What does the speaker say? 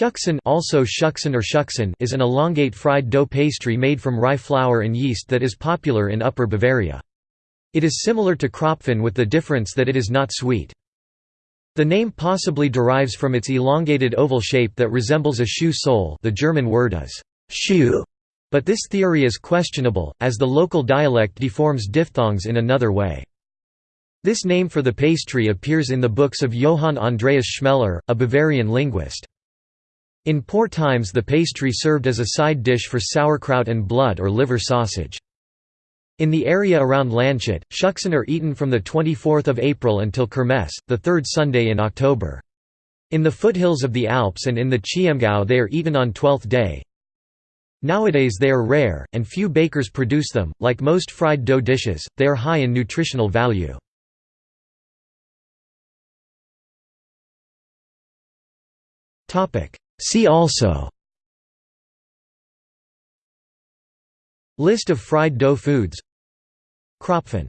Schucksen also Schucksen or Schucksen is an elongate fried dough pastry made from rye flour and yeast that is popular in Upper Bavaria. It is similar to Krapfen with the difference that it is not sweet. The name possibly derives from its elongated oval shape that resembles a shoe sole the German word is «shoe», but this theory is questionable, as the local dialect deforms diphthongs in another way. This name for the pastry appears in the books of Johann Andreas Schmeller, a Bavarian linguist. In poor times the pastry served as a side dish for sauerkraut and blood or liver sausage. In the area around Landshut, Schucksen are eaten from 24 April until Kermesse, the third Sunday in October. In the foothills of the Alps and in the Chiemgau they are eaten on Twelfth Day. Nowadays they are rare, and few bakers produce them. Like most fried dough dishes, they are high in nutritional value. See also List of fried dough foods Krapfen